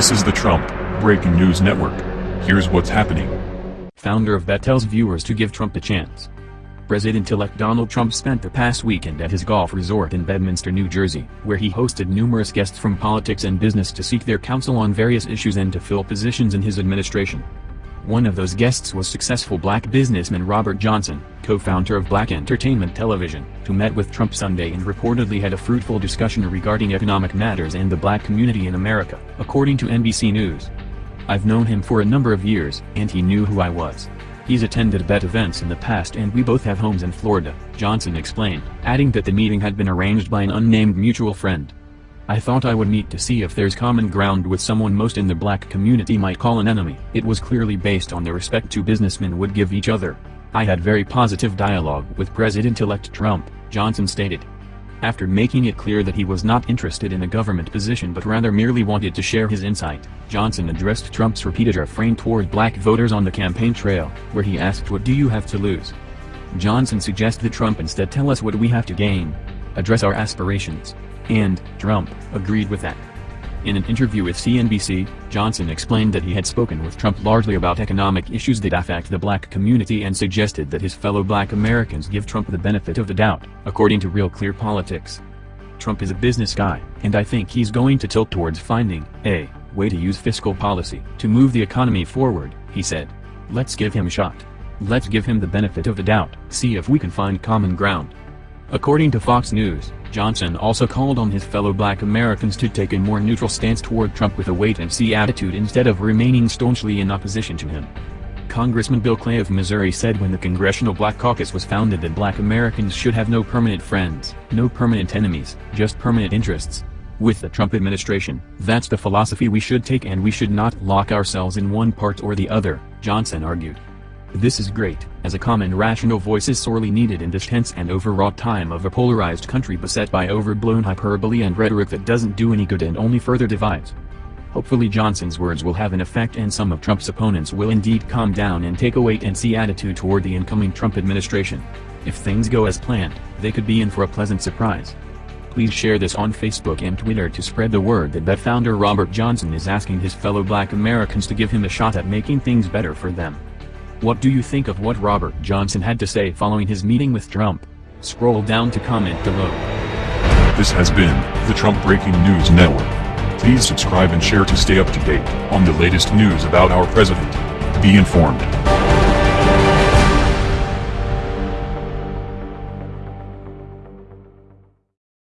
This is the Trump Breaking News Network. Here's what's happening. Founder of BET tells viewers to give Trump a chance. President-elect Donald Trump spent the past weekend at his golf resort in Bedminster, New Jersey, where he hosted numerous guests from politics and business to seek their counsel on various issues and to fill positions in his administration. One of those guests was successful black businessman Robert Johnson, co-founder of Black Entertainment Television, who met with Trump Sunday and reportedly had a fruitful discussion regarding economic matters and the black community in America, according to NBC News. I've known him for a number of years, and he knew who I was. He's attended BET events in the past and we both have homes in Florida, Johnson explained, adding that the meeting had been arranged by an unnamed mutual friend. I thought I would meet to see if there's common ground with someone most in the black community might call an enemy. It was clearly based on the respect two businessmen would give each other. I had very positive dialogue with President-elect Trump, Johnson stated. After making it clear that he was not interested in a government position but rather merely wanted to share his insight, Johnson addressed Trump's repeated refrain toward black voters on the campaign trail, where he asked what do you have to lose? Johnson suggested that Trump instead tell us what we have to gain. Address our aspirations. And, Trump, agreed with that. In an interview with CNBC, Johnson explained that he had spoken with Trump largely about economic issues that affect the black community and suggested that his fellow black Americans give Trump the benefit of the doubt, according to Real Clear Politics. Trump is a business guy, and I think he's going to tilt towards finding a way to use fiscal policy to move the economy forward, he said. Let's give him a shot. Let's give him the benefit of the doubt, see if we can find common ground. According to Fox News, Johnson also called on his fellow black Americans to take a more neutral stance toward Trump with a wait-and-see attitude instead of remaining staunchly in opposition to him. Congressman Bill Clay of Missouri said when the Congressional Black Caucus was founded that black Americans should have no permanent friends, no permanent enemies, just permanent interests. With the Trump administration, that's the philosophy we should take and we should not lock ourselves in one part or the other, Johnson argued. This is great, as a common rational voice is sorely needed in this tense and overwrought time of a polarized country beset by overblown hyperbole and rhetoric that doesn't do any good and only further divides. Hopefully Johnson's words will have an effect and some of Trump's opponents will indeed calm down and take a wait-and-see attitude toward the incoming Trump administration. If things go as planned, they could be in for a pleasant surprise. Please share this on Facebook and Twitter to spread the word that BET founder Robert Johnson is asking his fellow black Americans to give him a shot at making things better for them. What do you think of what Robert Johnson had to say following his meeting with Trump? Scroll down to comment below. This has been the Trump Breaking News Network. Please subscribe and share to stay up to date on the latest news about our president. Be informed.